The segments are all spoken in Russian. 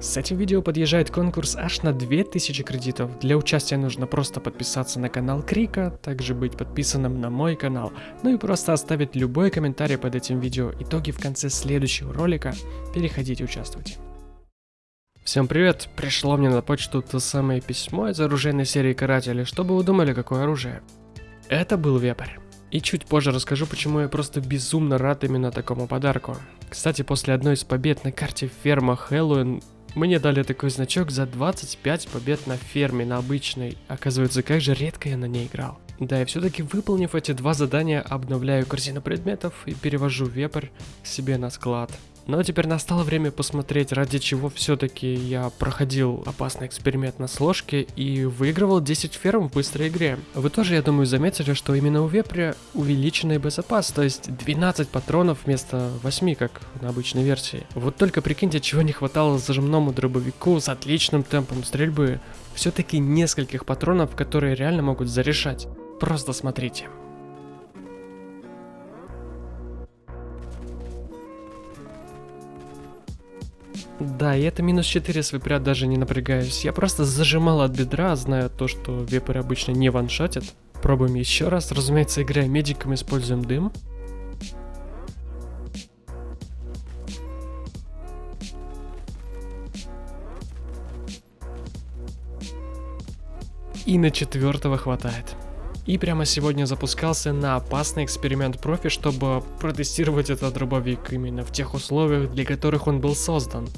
С этим видео подъезжает конкурс аж на 2000 кредитов. Для участия нужно просто подписаться на канал Крика, также быть подписанным на мой канал, ну и просто оставить любой комментарий под этим видео. Итоги в конце следующего ролика. Переходите участвуйте. Всем привет! Пришло мне на почту то самое письмо из оружейной серии Каратели, чтобы вы думали, какое оружие. Это был вепрь. И чуть позже расскажу, почему я просто безумно рад именно такому подарку. Кстати, после одной из побед на карте ферма Хэллоуин мне дали такой значок за 25 побед на ферме, на обычной. Оказывается, как же редко я на ней играл. Да, и все-таки выполнив эти два задания, обновляю корзину предметов и перевожу вепрь себе на склад. Но теперь настало время посмотреть, ради чего все-таки я проходил опасный эксперимент на сложке и выигрывал 10 ферм в быстрой игре. Вы тоже, я думаю, заметили, что именно у вепря увеличенный боезапас, то есть 12 патронов вместо 8, как на обычной версии. Вот только прикиньте, чего не хватало зажимному дробовику с отличным темпом стрельбы. Все-таки нескольких патронов, которые реально могут зарешать. Просто смотрите. Да, и это минус 4 с выпря даже не напрягаюсь. Я просто зажимал от бедра, зная то, что вепрь обычно не ваншотит. Пробуем еще раз. Разумеется, играя медиком, используем дым. И на четвертого хватает. И прямо сегодня запускался на опасный эксперимент профи, чтобы протестировать этот дробовик именно в тех условиях, для которых он был создан.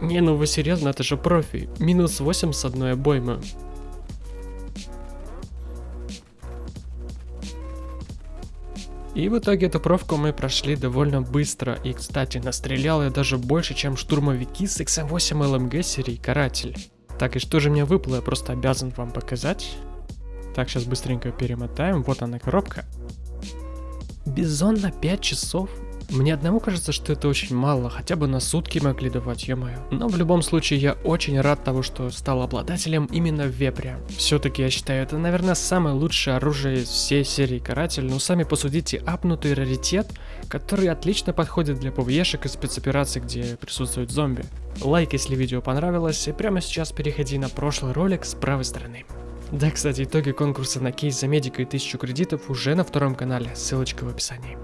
Не, ну вы серьезно, это же профи. Минус 8 с одной обоймы. И в итоге эту профку мы прошли довольно быстро. И, кстати, настрелял я даже больше, чем штурмовики с XM8 LMG серии Каратель. Так, и что же мне выпало, я просто обязан вам показать. Так, сейчас быстренько перемотаем. Вот она коробка. Бизон на 5 часов мне одному кажется, что это очень мало, хотя бы на сутки могли давать, ё-моё. Но в любом случае я очень рад того, что стал обладателем именно вепря. Все-таки я считаю, это, наверное, самое лучшее оружие из всей серии Каратель, но сами посудите, апнутый раритет, который отлично подходит для ПВЕшек и спецопераций, где присутствуют зомби. Лайк, если видео понравилось, и прямо сейчас переходи на прошлый ролик с правой стороны. Да, кстати, итоги конкурса на кейс за медика и 1000 кредитов уже на втором канале, ссылочка в описании.